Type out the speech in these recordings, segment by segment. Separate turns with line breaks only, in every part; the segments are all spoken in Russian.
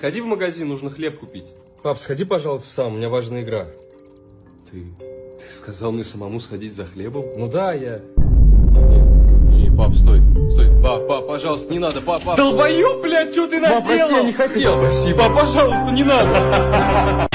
Сходи в магазин, нужно хлеб купить.
Пап, сходи, пожалуйста, сам, у меня важная игра.
Ты... Ты сказал мне самому сходить за хлебом?
Ну да, я...
Не, не, пап, стой, стой. Пап, пап, пожалуйста, не надо, пап, пап.
Долбоёб, блядь, что ты наделал?
Пап, прости, я не хотел.
Спасибо. Пап, пожалуйста, не надо.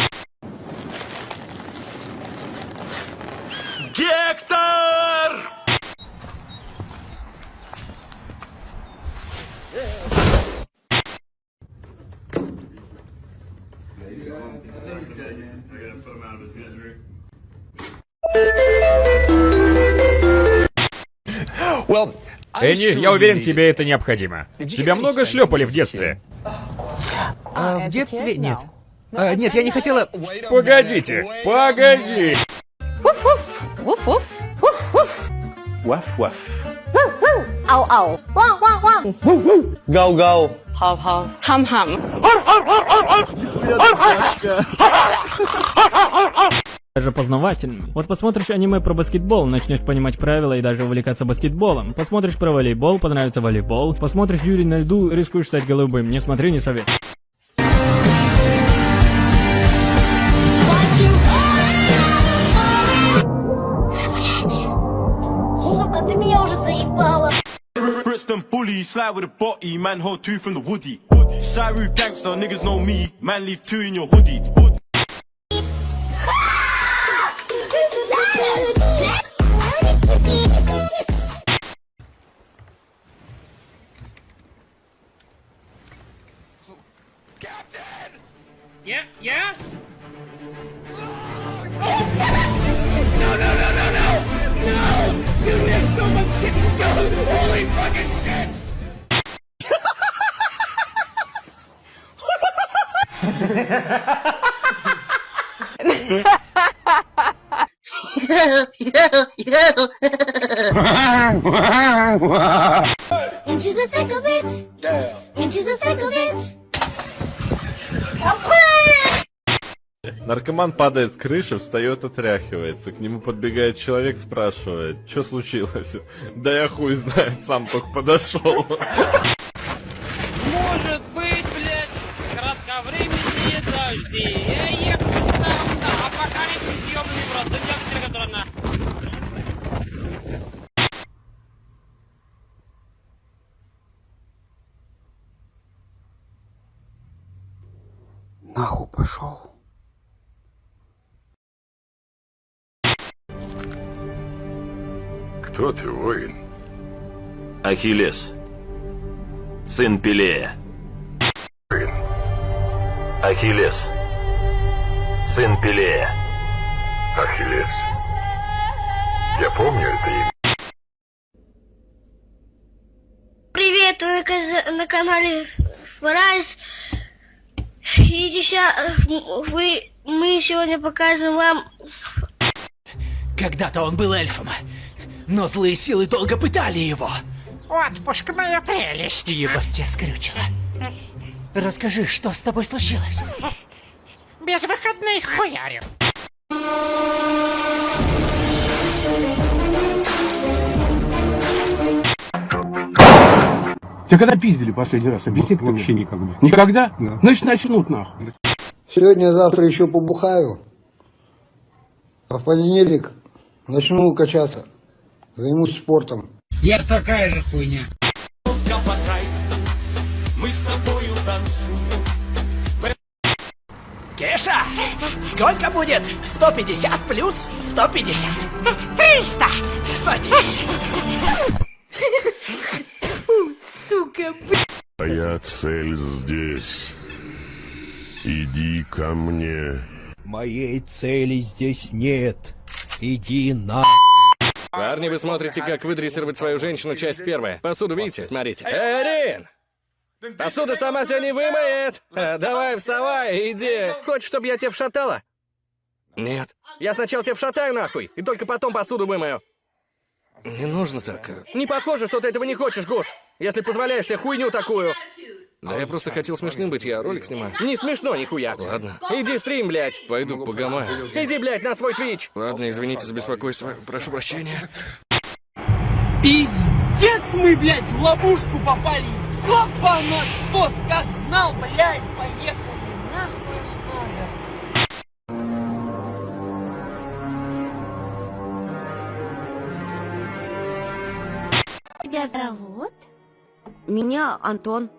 Энни, я уверен, тебе это необходимо. Тебя много шлепали в детстве?
А, в детстве нет. А, нет, я не хотела...
Погодите, погоди!
Вуф-вуф.
Ваф-ваф.
Ау-ау. Вау-вау-вау.
Гау-гау.
Хам-хам.
даже познавательными. Вот посмотришь аниме про баскетбол, начнешь понимать правила и даже увлекаться баскетболом. Посмотришь про волейбол, понравится волейбол. Посмотришь Юрий на льду, рискуешь стать голубым. Не смотри, не совет.
Bully, slide with a body, man hold two from the woody. Shiru gangster, niggas know me, man leave two in your hoodie.
shit! Holy fucking shit! Into of!
Наркоман падает с крыши, встает, отряхивается. К нему подбегает человек, спрашивает, что случилось? Да я хуй знает, сам только подошел.
Может быть, блядь, кратковременные дожди. Я ехал там, да, апокалипсис ёбаный в рот. Да которая на...
Нахуй пошел.
Кто ты, воин?
Ахиллес. Сын Пелея.
Воин.
Ахиллес. Сын Пелея.
Ахиллес. Я помню это имя.
Привет, вы на, канале Фрайс. И сейчас вы, мы сегодня покажем вам
Когда-то он был эльфом, но злые силы долго пытали его.
Отпуск моя прелесть.
Ебать тебя скрючило. Расскажи, что с тобой случилось?
Без выходных хуярю.
Тебя когда пиздили последний раз? Объясни Вообще никогда. Никогда? Да. Значит, начнут нахуй.
Сегодня-завтра еще побухаю. А в понедельник начну качаться. Займусь спортом.
Я такая же хуйня.
Мы с тобою танцуем.
Кеша, сколько будет 150 плюс 150?
300.
Садись.
Сука,
Твоя цель здесь. Иди ко мне.
Моей цели здесь нет. Иди на...
Парни, вы смотрите, как выдрессировать свою женщину, часть первая. Посуду видите? Смотрите. Эрин! Посуда сама себя не вымоет! А, давай, вставай, иди. Хочешь, чтобы я тебя вшатала? Нет. Я сначала тебя вшатаю нахуй, и только потом посуду вымою. Не нужно так. Не похоже, что ты этого не хочешь, Гус. Если позволяешь себе хуйню такую. Да я просто хотел смешным быть, я ролик снимаю. Не смешно, нихуя. Ладно. Иди стрим, блядь. Пойду погамаю. Иди, блядь, на свой твич. Ладно, извините за беспокойство. Прошу прощения.
Пиздец мы, блядь, в ловушку попали. Ёпа на стос, как знал, блядь, поехали. Нахуй надо.
Тебя зовут?
Меня Антон.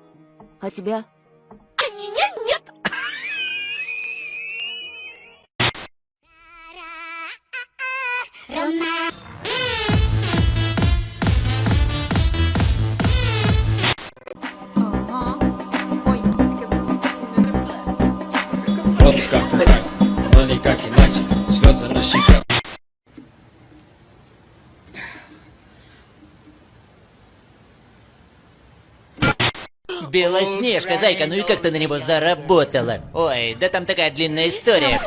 А тебя?
Белоснежка, зайка, ну и как ты на него заработала? Ой, да там такая длинная история.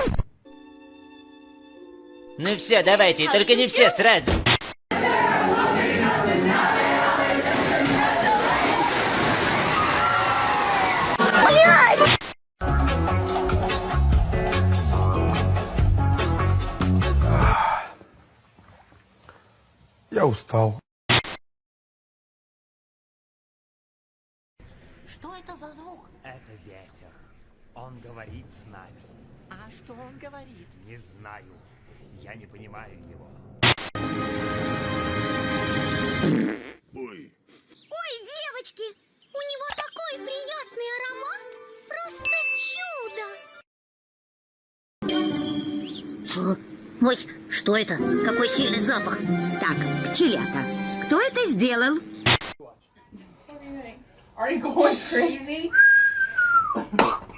Ну все, давайте, только не все сразу.
Я устал.
Что это за звук?
Это ветер. Он говорит с нами. А что он говорит? Не знаю. Я не понимаю его.
Ой,
Ой, девочки, у него такой приятный аромат. Просто чудо.
Фу. Ой, что это? Какой сильный запах. Так, пчелята. Кто это сделал?
Are you going crazy?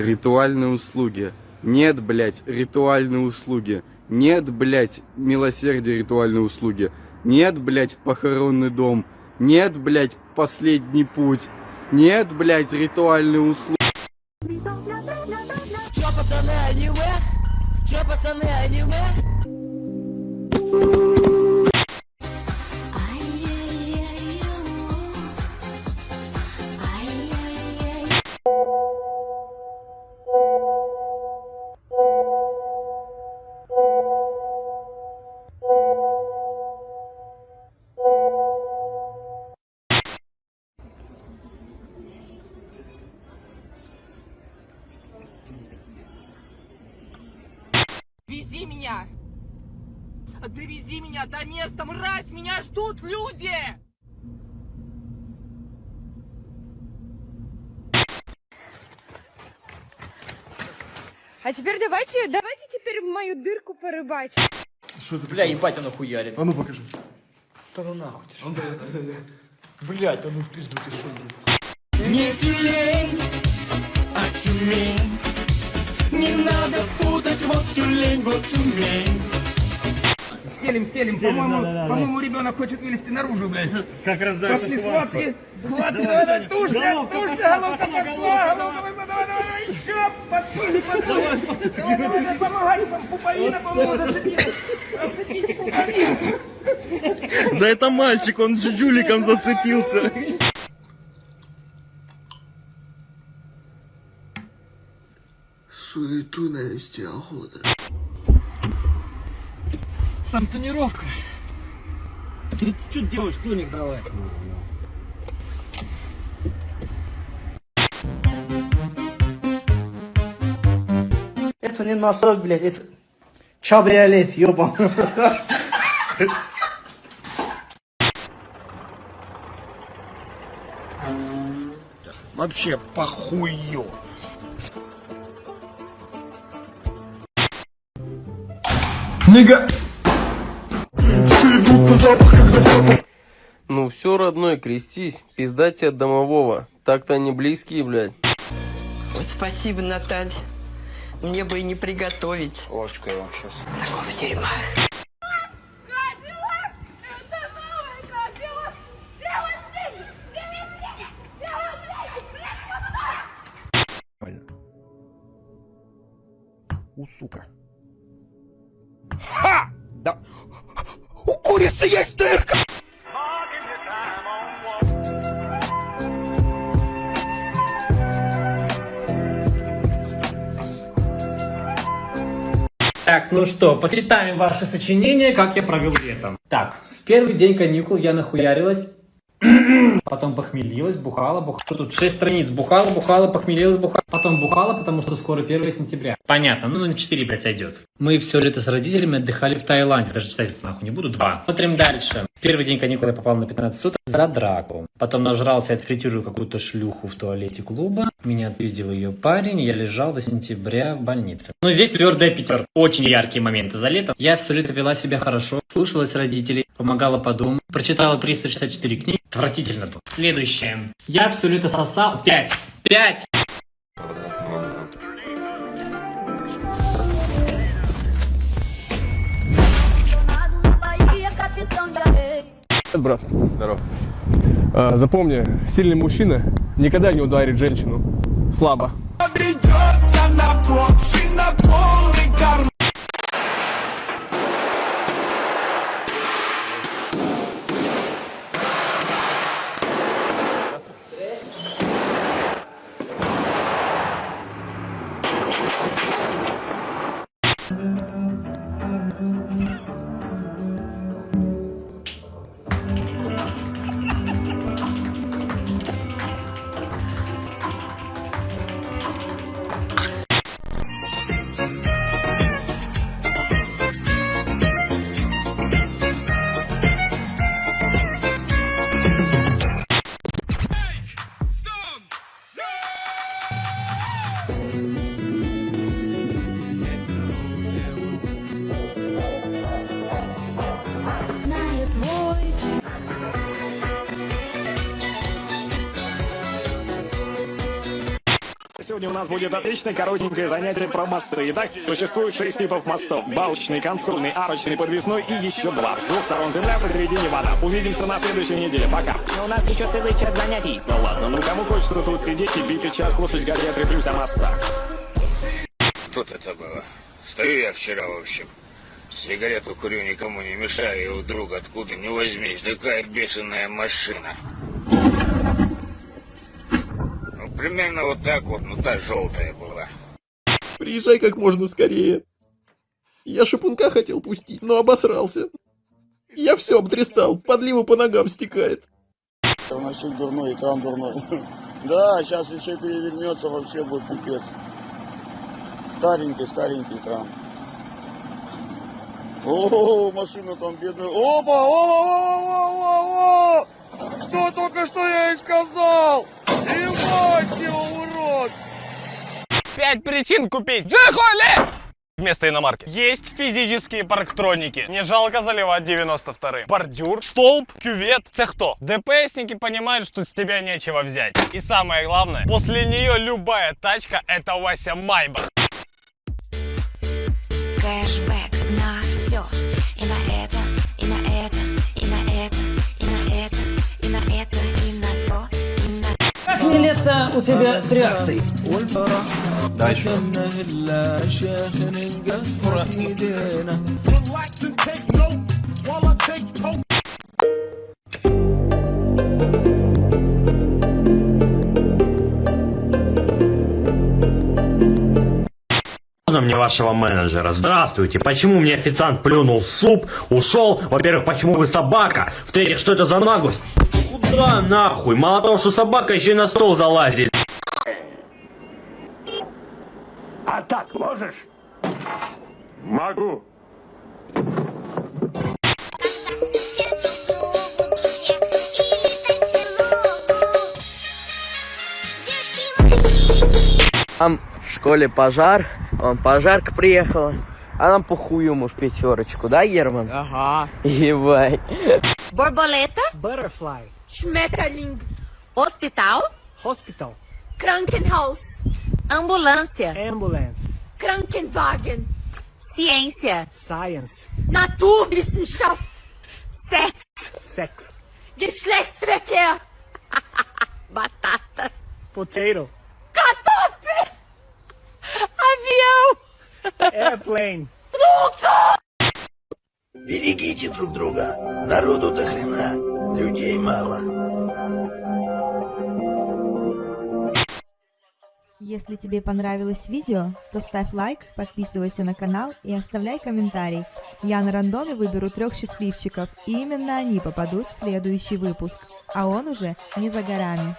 Ритуальные услуги. Нет, блядь, ритуальные услуги. Нет, блядь, милосердие ритуальные услуги. Нет, блядь, похоронный дом. Нет, блядь, последний путь. Нет, блядь, ритуальные услуги.
Чё, пацаны, аниме? Чё, пацаны, аниме?
Вези меня! Довези меня до места, мразь! Меня ждут люди!
А теперь давайте, давайте теперь в мою дырку порыбачим.
Что ты? Бля, ебать, оно хуярит.
А ну покажи.
Да ну нахуй ты что? Блять, а ну в пизду ты что?
Не тюлень, а тюлень. Не надо путать, вот тюлень, вот тюлень.
Стелим, стелим, по-моему, по-моему, ребенок хочет вылезти наружу, блядь. Как раз Пошли схватки, схватки, давай, давай, тушься, тушься, головка пошла, головка, давай, давай, давай, еще, подсуни, подсуни. Давай, давай, давай, помогай, пуповина, по-моему, зацепила. Зацепите пуповину.
Да это мальчик, он джуджуликом зацепился.
суету навести охота.
Там тонировка. Ты что делаешь, тоник давай?
Это не носок, блядь, это чабриолет, ёбан.
Вообще похую.
Нига! Ну все, родной, крестись. Пизда тебе от домового. Так-то они близкие, блядь.
Вот спасибо, Наталья. Мне бы и не приготовить.
Ложечку я вам сейчас.
Такого дерьма.
У сука.
Ну что, почитаем ваши сочинения, как я провел летом. Так, в первый день каникул я нахуярилась Потом похмелилась, бухала, бухала. Тут 6 страниц. Бухала, бухала, похмелилась, бухала. Потом бухала, потому что скоро 1 сентября. Понятно, ну на 4, блядь, сойдет. Мы все лето с родителями отдыхали в Таиланде. Даже читать нахуй не буду. Два. Смотрим дальше. Первый день каникул я попал на 15 суток за драку. Потом нажрался и отфритюрил какую-то шлюху в туалете клуба. Меня отпиздил ее парень, я лежал до сентября в больнице. Но здесь твердая пятерка. Очень яркие моменты за лето. Я лето вела себя хорошо, слушалась родителей, помогала по дому, прочитала 364 книги. Отвратительно было. Следующее. Я лето сосал. Пять. Пять.
Брат. Здоров. А, запомни, сильный мужчина никогда не ударит женщину слабо.
Сегодня у нас будет отличное коротенькое занятие про мосты. Итак, существует шесть типов мостов. Балочный, консольный, арочный, подвесной и еще два. С двух сторон земля, посередине вода. Увидимся на следующей неделе. Пока.
Но у нас еще целый час занятий.
Ну ладно, ну кому хочется тут сидеть и битый час слушать, как я треплюсь о мостах.
Тут это было. Стою я вчера, в общем. Сигарету курю, никому не мешаю, и вдруг откуда не возьмись, такая бешеная машина. Ну, примерно вот так вот, ну та желтая была.
Приезжай как можно скорее. Я шипунка хотел пустить, но обосрался. Я все обдристал, подлива по ногам стекает.
Носик дурной, экран дурной. Да, сейчас еще перевернется, вообще будет пипец. Старенький, старенький экран. О, машина там бедная. Опа, о, о, о, о, о, Что только что я и сказал? Его, урод!
Пять причин купить Джихули! Вместо иномарки. Есть физические парктроники. Не жалко заливать 92 Бордюр, столб, кювет. Це хто? ДПСники понимают, что с тебя нечего взять. И самое главное, после нее любая тачка это Вася Майбах.
Кэшбэк
у тебя с реакцией?
Дальше.
Можно мне вашего менеджера? Здравствуйте. Почему мне официант плюнул в суп, ушел? Во-первых, почему вы собака? В-третьих, что это за наглость? Куда нахуй? Мало того, что собака еще и на стол залазит.
А так можешь? Могу.
Там в школе пожар, он пожарка приехала, а нам похую ему в пятерочку, да, Герман?
Ага.
Ебать.
Борболета.
Butterfly.
Schmetterling. Hospital.
Hospital.
Krankenhaus. Ambulância.
Ambulance.
Krankenwagen. Ciência.
Science.
Naturwissenschaft. Sex.
Sex.
Geschlechtsverkehr. Batata.
Potato.
Kartoffel. Avião.
Airplane.
Fluto.
Берегите друг друга. Народу до хрена. Людей мало.
Если тебе понравилось видео, то ставь лайк, подписывайся на канал и оставляй комментарий. Я на рандоме выберу трех счастливчиков, и именно они попадут в следующий выпуск. А он уже не за горами.